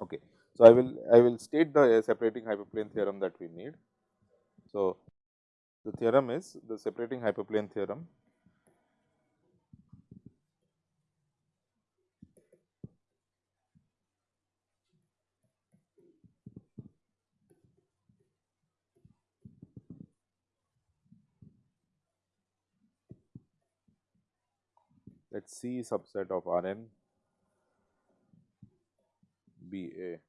Okay. So, I will I will state the uh, separating hyperplane theorem that we need. So, the theorem is the separating hyperplane theorem let C subset of R n be a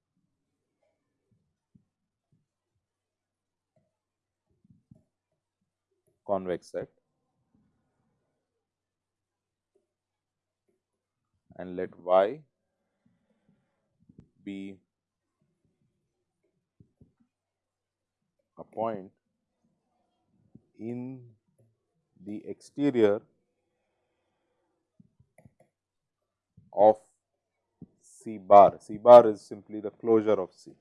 convex set. And let y be a point in the exterior of C bar. C bar is simply the closure of C.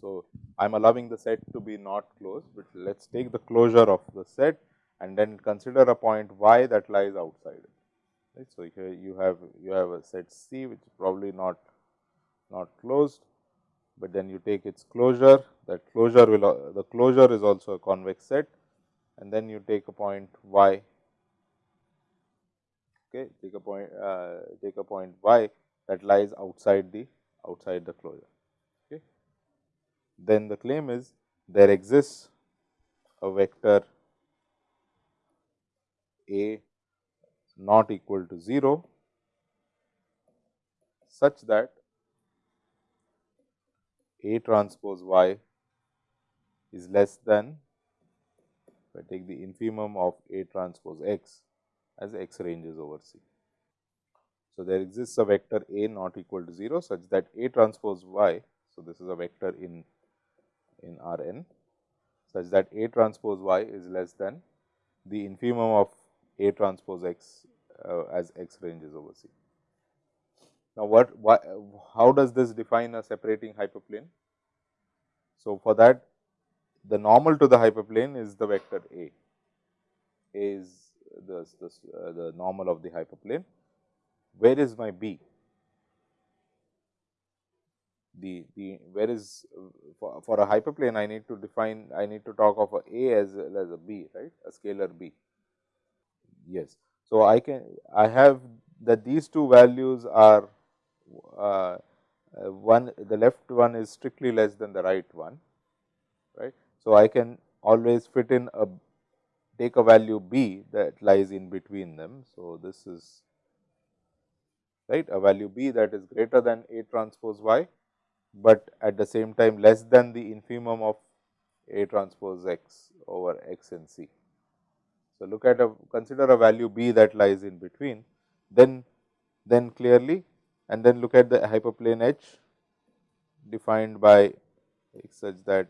So, I am allowing the set to be not closed, but let us take the closure of the set and then consider a point y that lies outside it. Right. So, here you have you have a set C which is probably not not closed, but then you take its closure that closure will the closure is also a convex set and then you take a point y okay take a point uh, take a point y that lies outside the outside the closure. Okay. Then the claim is there exists a vector a not equal to 0 such that A transpose y is less than if I take the infimum of A transpose x as x ranges over C. So, there exists a vector A not equal to 0 such that A transpose y. So, this is a vector in in R n such that A transpose y is less than the infimum of A transpose x uh, as x ranges over C. Now, what, why, how does this define a separating hyperplane? So, for that the normal to the hyperplane is the vector A, A is the, the, uh, the normal of the hyperplane. Where is my B? The, the where is for, for a hyperplane I need to define I need to talk of a A as well as a B right a scalar B. Yes. So, I can I have that these two values are uh, uh, one the left one is strictly less than the right one right. So, I can always fit in a take a value b that lies in between them. So, this is right a value b that is greater than A transpose y, but at the same time less than the infimum of A transpose x over x and c. So, look at a consider a value b that lies in between then then clearly and then look at the hyperplane H defined by x such that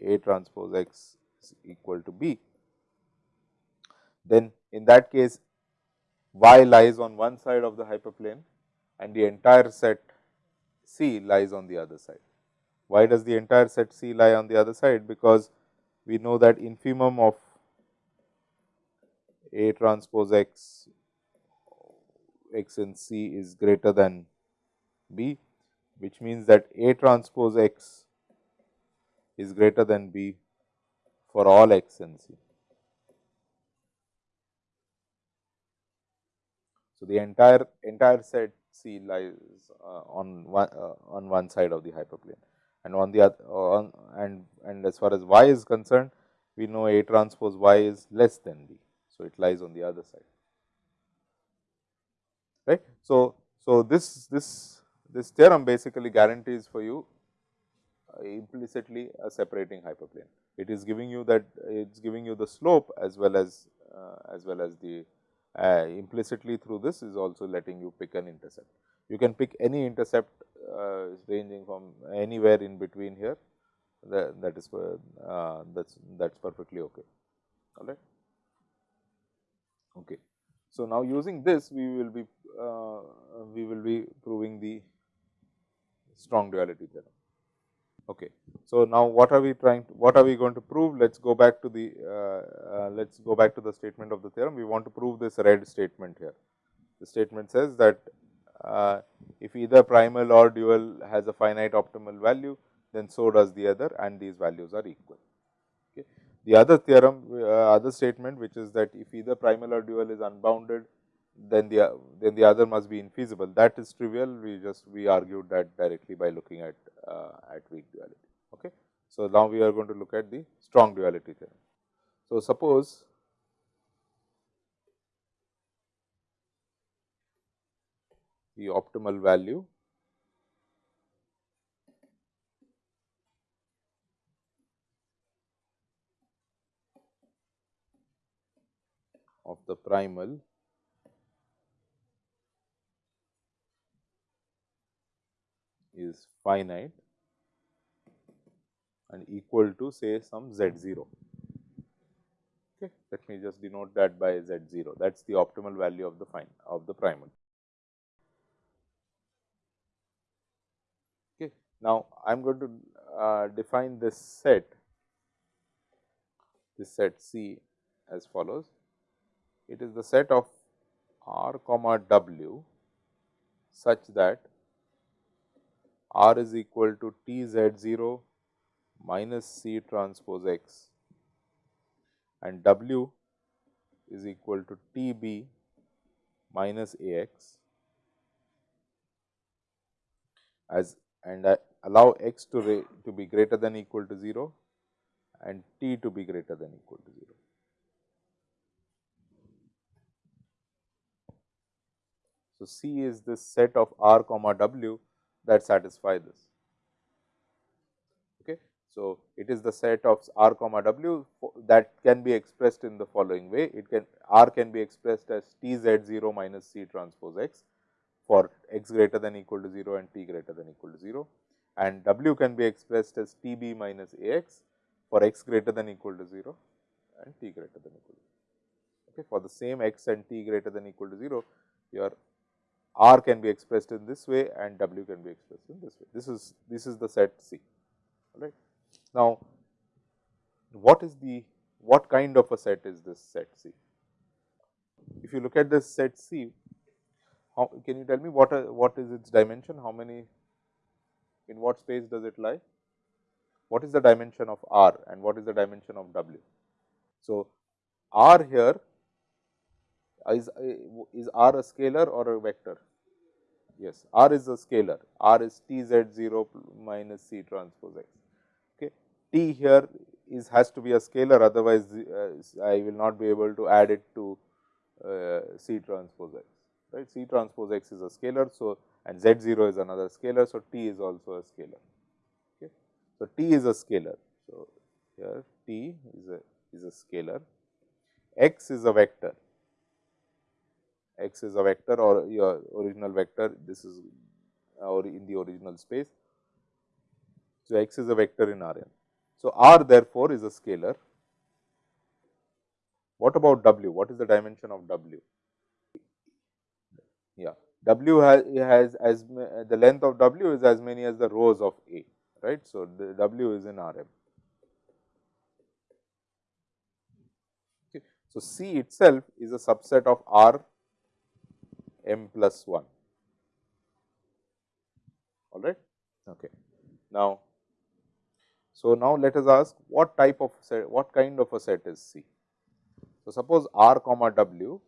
A transpose x is equal to B. Then in that case y lies on one side of the hyperplane and the entire set C lies on the other side. Why does the entire set C lie on the other side? Because we know that infimum of A transpose x x and C is greater than B, which means that A transpose x is greater than B for all x and C. So, the entire entire set C lies uh, on one uh, on one side of the hyperplane and on the other on and and as far as y is concerned we know A transpose y is less than B. So, it lies on the other side right. So, so this this this theorem basically guarantees for you uh, implicitly a separating hyperplane. It is giving you that it is giving you the slope as well as uh, as well as the uh, implicitly through this is also letting you pick an intercept. You can pick any intercept uh, ranging from anywhere in between here that, that is uh, that's that's perfectly okay all right okay So, now using this we will be uh, we will be proving the strong duality theorem. Okay. So, now what are we trying to, what are we going to prove? Let us go back to the uh, uh, let us go back to the statement of the theorem. We want to prove this red statement here. The statement says that uh, if either primal or dual has a finite optimal value, then so does the other and these values are equal. Okay. The other theorem, uh, other statement which is that if either primal or dual is unbounded, then the then the other must be infeasible. That is trivial. We just we argued that directly by looking at uh, at weak duality. Okay. So, now we are going to look at the strong duality theorem. So, suppose the optimal value of the primal is finite and equal to say some z 0. Okay. Let me just denote that by z 0 that is the optimal value of the fine of the primal. Okay. Now, I am going to uh, define this set this set C as follows. It is the set of r comma w such that r is equal to t z 0 minus C transpose x and W is equal to T b minus A x as and I allow x to, to be greater than equal to 0 and t to be greater than equal to 0. So, C is this set of r comma w that satisfy this. Okay. So, it is the set of r comma w that can be expressed in the following way. It can r can be expressed as t z 0 minus c transpose x for x greater than equal to 0 and t greater than equal to 0 and w can be expressed as t b minus a x for x greater than equal to 0 and t greater than equal to 0. Okay. For the same x and t greater than equal to 0, your r can be expressed in this way and w can be expressed in this way. This is this is the set C, all right. Now, what is the what kind of a set is this set C? If you look at this set C, how, can you tell me what are, what is its dimension? How many in what space does it lie? What is the dimension of R and what is the dimension of W? So, R here is, is R a scalar or a vector? Yes, R is a scalar. R is T z 0 minus C transpose x t here is has to be a scalar otherwise uh, I will not be able to add it to uh, C transpose x right. C transpose x is a scalar. So, and z 0 is another scalar. So, t is also a scalar. Okay. So, t is a scalar. So, here t is a is a scalar, x is a vector, x is a vector or your original vector this is or in the original space. So, x is a vector in R n. So, R therefore, is a scalar. What about W? What is the dimension of W? Yeah, W has, has as the length of W is as many as the rows of A, right. So, the W is in R m. Okay. So, C itself is a subset of R m plus 1, all right. Okay. Now, so, now let us ask what type of set, what kind of a set is C. So, suppose R comma W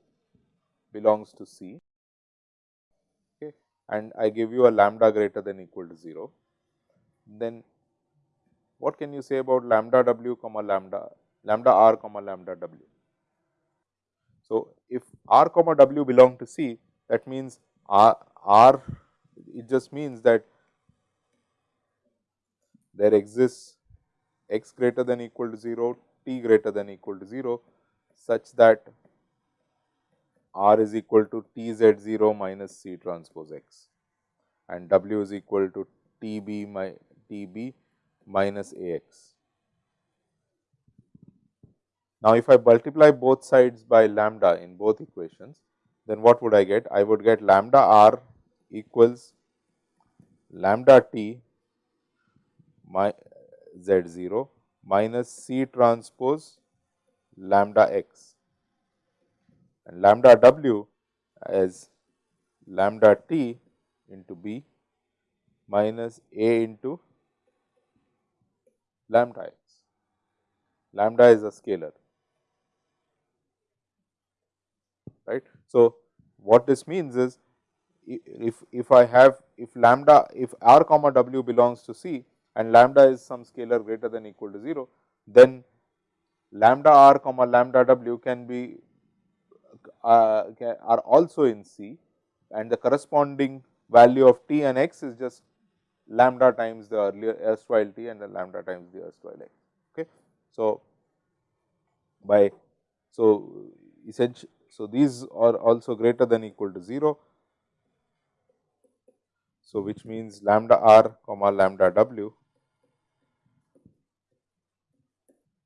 belongs to C okay, and I give you a lambda greater than equal to 0, then what can you say about lambda W comma lambda lambda R comma lambda W. So, if R comma W belong to C that means R, R it just means that there exists x greater than equal to 0, t greater than equal to 0, such that r is equal to t z 0 minus c transpose x and w is equal to t b my t b minus a x. Now, if I multiply both sides by lambda in both equations, then what would I get? I would get lambda r equals lambda t my z 0 minus c transpose lambda x and lambda w as lambda t into b minus a into lambda x. Lambda is a scalar, right. So, what this means is if, if I have if lambda if r comma w belongs to C and lambda is some scalar greater than equal to 0, then lambda r comma lambda w can be uh, are also in C and the corresponding value of t and x is just lambda times the earlier erstwhile t and the lambda times the erstwhile x. Okay. So, by so essentially so these are also greater than equal to 0. So, which means lambda r comma lambda w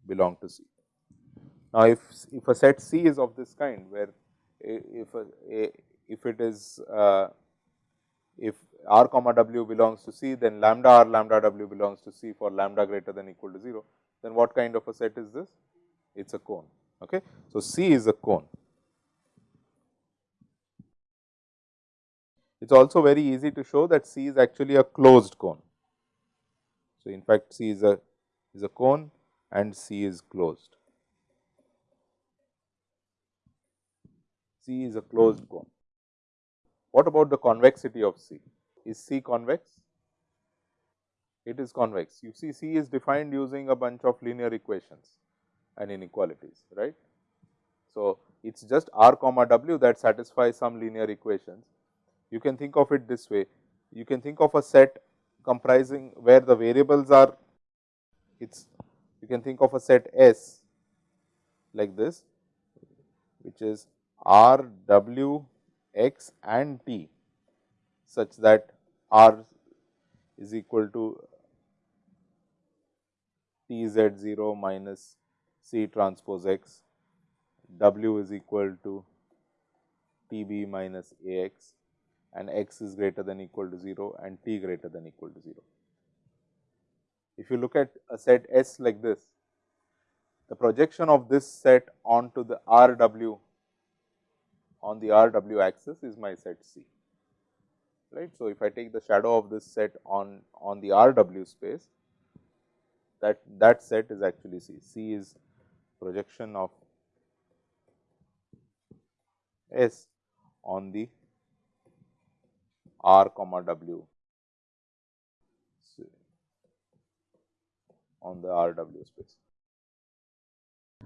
belong to C. Now, if, if a set C is of this kind where if a, if it is uh, if r comma w belongs to C, then lambda r lambda w belongs to C for lambda greater than equal to 0, then what kind of a set is this? It is a cone. Okay. So, C is a cone. It is also very easy to show that C is actually a closed cone. So, in fact, C is a is a cone and C is closed. C is a closed cone. What about the convexity of C? Is C convex? It is convex. You see C is defined using a bunch of linear equations and inequalities, right. So, it is just r comma w that satisfies some linear equations. You can think of it this way, you can think of a set comprising where the variables are, it is you can think of a set S like this, which is r, w, x and t such that r is equal to t z 0 minus c transpose x, w is equal to t b minus a x and x is greater than equal to 0 and t greater than equal to 0. If you look at a set S like this, the projection of this set onto the R w on the R w axis is my set C. Right. So, if I take the shadow of this set on, on the R w space, that, that set is actually C. C is projection of S on the R comma W on the R W space.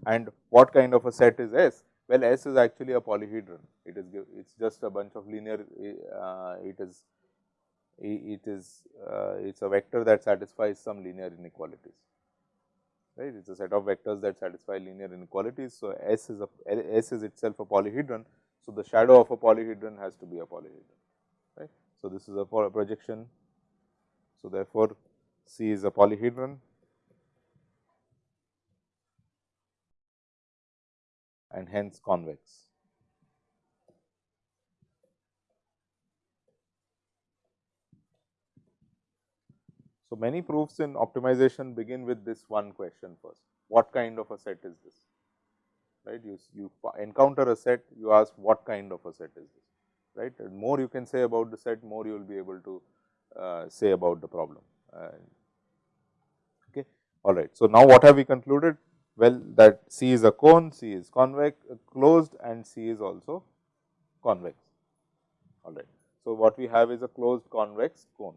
And what kind of a set is S? Well, S is actually a polyhedron. It is it is just a bunch of linear. Uh, it is it is uh, it is a vector that satisfies some linear inequalities. Right? It is a set of vectors that satisfy linear inequalities. So, S is a S is itself a polyhedron. So, the shadow of a polyhedron has to be a polyhedron. So, this is a projection. So, therefore, C is a polyhedron and hence convex. So, many proofs in optimization begin with this one question first, what kind of a set is this? Right? You, you encounter a set, you ask what kind of a set is this? Right? And more you can say about the set, more you will be able to uh, say about the problem. Uh, okay. All right. So, now what have we concluded? Well, that C is a cone, C is convex, uh, closed and C is also convex. All right. So, what we have is a closed convex cone.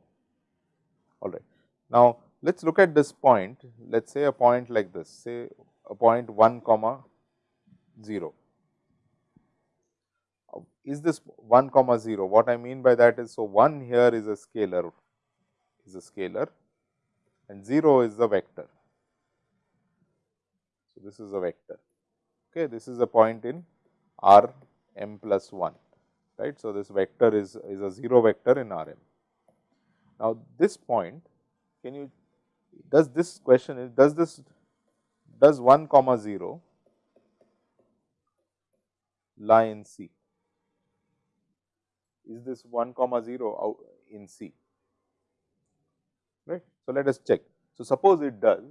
All right. Now, let us look at this point, let us say a point like this, say a point 1 comma 0. Is this 1 comma 0? What I mean by that is, so 1 here is a scalar, is a scalar and 0 is a vector. So, this is a vector. Okay, this is a point in R m plus 1, right. So, this vector is, is a 0 vector in R m. Now, this point can you does this question is does this does 1 comma 0 lie in C? Is this 1 comma 0 out in C right. So, let us check. So, suppose it does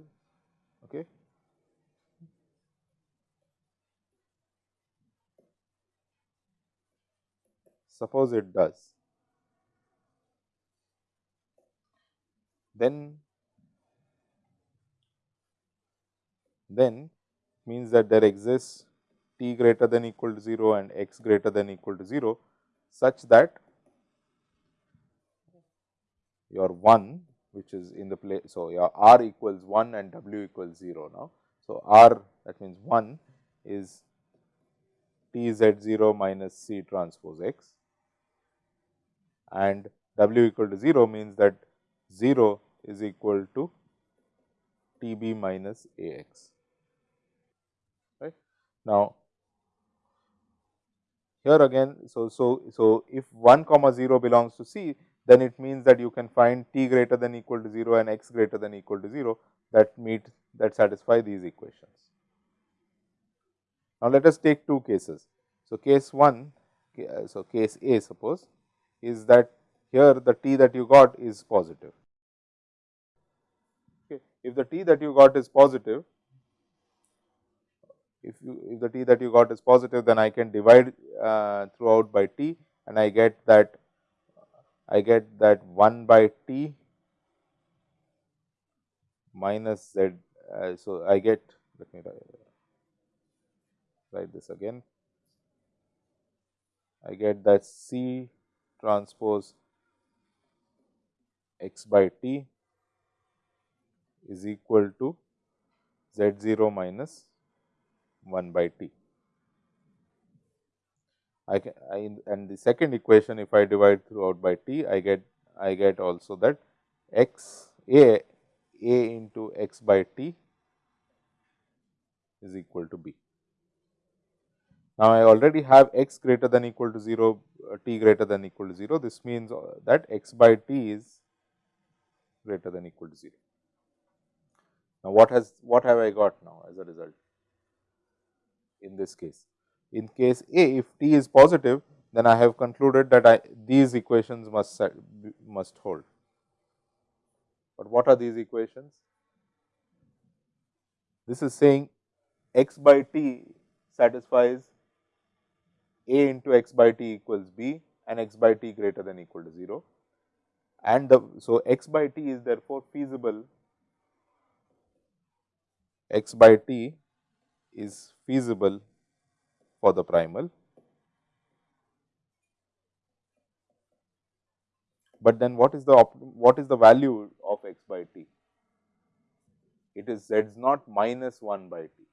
okay. Suppose it does then then means that there exists t greater than equal to 0 and x greater than equal to 0 such that your 1 which is in the place. So, your r equals 1 and w equals 0 now. So, r that means 1 is t z 0 minus c transpose x and w equal to 0 means that 0 is equal to t b minus a x. Right. Now, here again, so, so, so if 1 comma 0 belongs to C, then it means that you can find t greater than equal to 0 and x greater than equal to 0 that meet that satisfy these equations. Now, let us take two cases. So, case 1, so case A suppose is that here the t that you got is positive. Okay. If the t that you got is positive, if you if the t that you got is positive, then I can divide uh, throughout by t and I get that I get that 1 by t minus z. Uh, so, I get let me write this again. I get that C transpose x by t is equal to z 0 minus 1 by t. I can I, and the second equation if I divide throughout by t I get I get also that x a a into x by t is equal to b. Now, I already have x greater than equal to 0 uh, t greater than equal to 0 this means uh, that x by t is greater than equal to 0. Now, what has what have I got now as a result? In this case. In case A, if t is positive, then I have concluded that I, these equations must must hold. But what are these equations? This is saying x by t satisfies a into x by t equals b and x by t greater than equal to 0 and the so x by t is therefore feasible x by t is feasible for the primal. But then what is the what is the value of x by t? It is z naught minus 1 by t.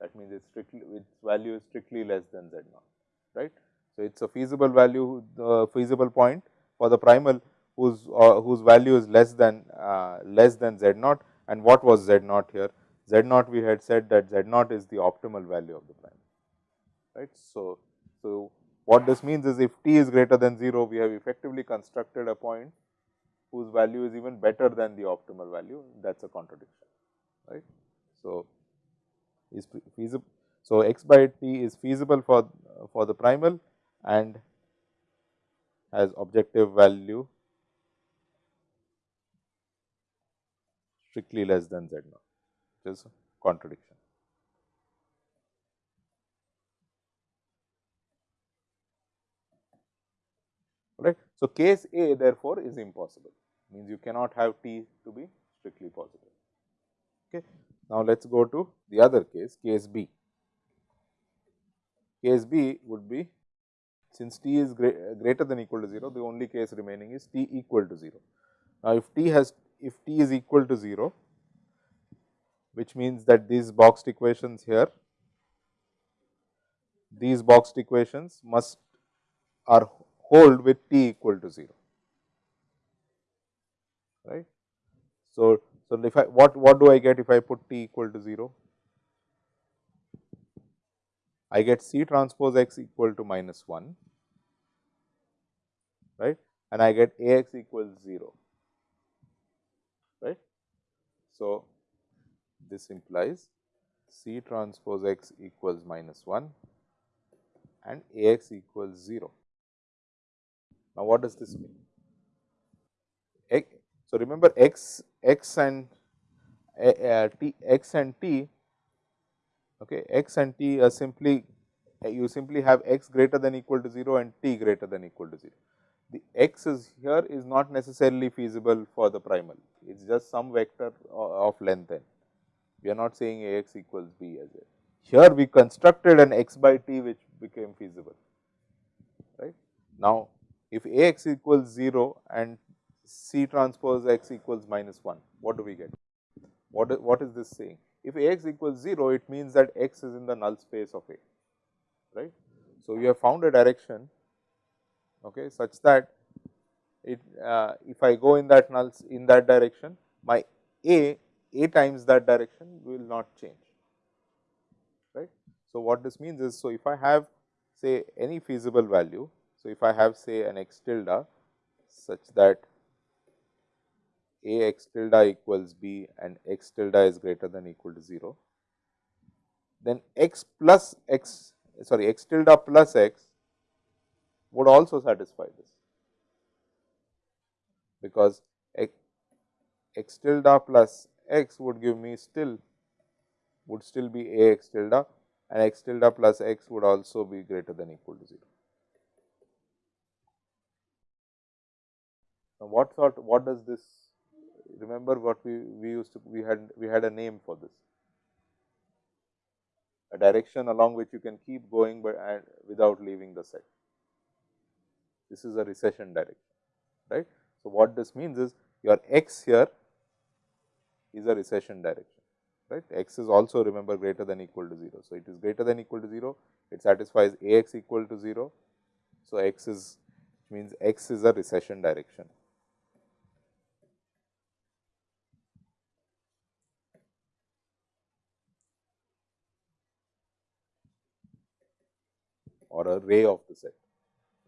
That means, it's strictly its value is strictly less than z naught, right. So, it is a feasible value the feasible point for the primal whose uh, whose value is less than uh, less than z naught and what was z naught here? Z naught we had said that z naught is the optimal value of the prime right. So, so what this means is if t is greater than 0 we have effectively constructed a point whose value is even better than the optimal value that is a contradiction right. So, is feasible. So, x by t is feasible for for the primal and has objective value strictly less than z naught which is contradiction. Right. So, case A therefore, is impossible means you cannot have t to be strictly positive. Okay. Now, let us go to the other case, case B. Case B would be since t is greater than equal to 0, the only case remaining is t equal to 0. Now, if t has if t is equal to 0, which means that these boxed equations here, these boxed equations must are hold with t equal to 0, right. So, so if I what what do I get if I put t equal to 0? I get C transpose x equal to minus 1, right, and I get A x equals 0, right. So, this implies C transpose x equals minus 1 and A x equals 0. Now, what does this mean? X, so, remember x x and uh, t x and t okay, x and t are simply you simply have x greater than equal to 0 and t greater than equal to 0. The x is here is not necessarily feasible for the primal, it is just some vector of length n. We are not saying A x equals b as it. Here we constructed an x by t which became feasible, right. Now, if A x equals 0 and C transpose x equals minus 1, what do we get? What what is this saying? If A x equals 0, it means that x is in the null space of A, right. So, you have found a direction okay, such that it uh, if I go in that null in that direction, my A, A times that direction will not change, right. So, what this means is, so if I have say any feasible value, so if I have say an x tilde such that a x tilde equals b and x tilde is greater than equal to 0, then x plus x sorry x tilde plus x would also satisfy this, because x, x tilde plus x would give me still would still be a x tilde and x tilde plus x would also be greater than equal to 0. Now, what sort what does this remember what we, we used to we had we had a name for this a direction along which you can keep going but and without leaving the set. This is a recession direction right. So, what this means is your x here is a recession direction right x is also remember greater than equal to 0. So, it is greater than equal to 0 it satisfies a x equal to 0. So, x is means x is a recession direction or a ray of the set,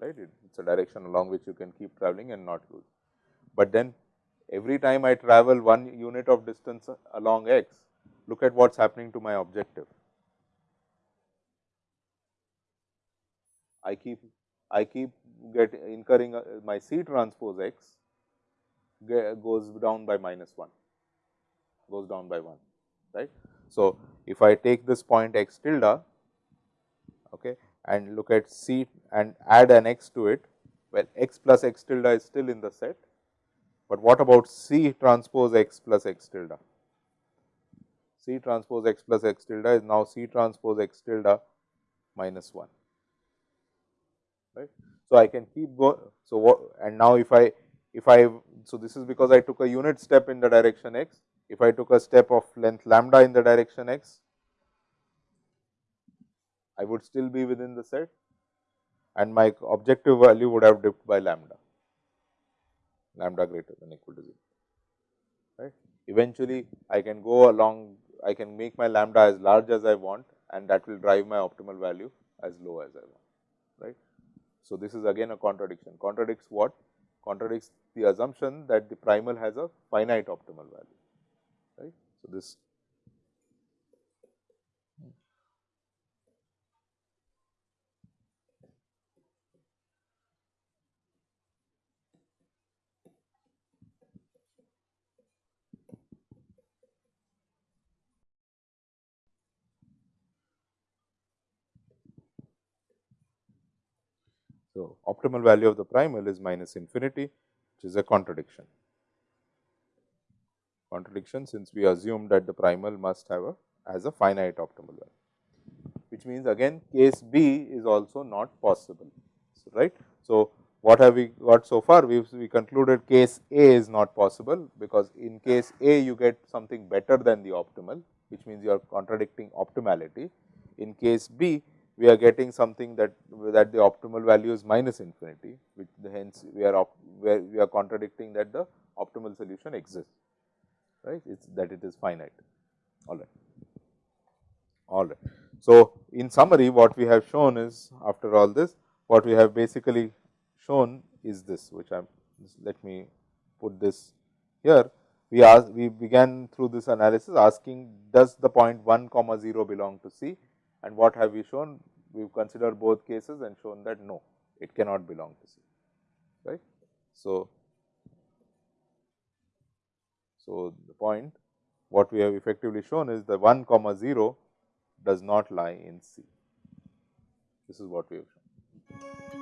right. It is a direction along which you can keep traveling and not lose. But then every time I travel one unit of distance along x, look at what is happening to my objective. I keep I keep get incurring uh, my C transpose x goes down by minus 1, goes down by 1, right. So, if I take this point x tilde, okay, and look at C and add an x to it, well x plus x tilde is still in the set, but what about C transpose x plus x tilde? C transpose x plus x tilde is now C transpose x tilde minus 1, right. So, I can keep going. So, what and now if I if I so this is because I took a unit step in the direction x. If I took a step of length lambda in the direction x, I would still be within the set and my objective value would have dipped by lambda, lambda greater than equal to 0. Right. Eventually, I can go along, I can make my lambda as large as I want and that will drive my optimal value as low as I want. Right. So, this is again a contradiction. Contradicts what? Contradicts the assumption that the primal has a finite optimal value. Right. So, this So, optimal value of the primal is minus infinity which is a contradiction. Contradiction since we assume that the primal must have a as a finite optimal value, which means again case B is also not possible, so, right. So, what have we got so far? We we concluded case A is not possible, because in case A you get something better than the optimal, which means you are contradicting optimality. In case B, we are getting something that that the optimal value is minus infinity, which hence we are op, where we are contradicting that the optimal solution exists, right? It's that it is finite. All right. All right. So, in summary, what we have shown is after all this, what we have basically shown is this, which I let me put this here. We asked, we began through this analysis asking does the point 1 comma 0 belong to C and what have we shown? We have considered both cases and shown that no, it cannot belong to C. right. So, so the point what we have effectively shown is the 1 comma 0 does not lie in C. This is what we have shown.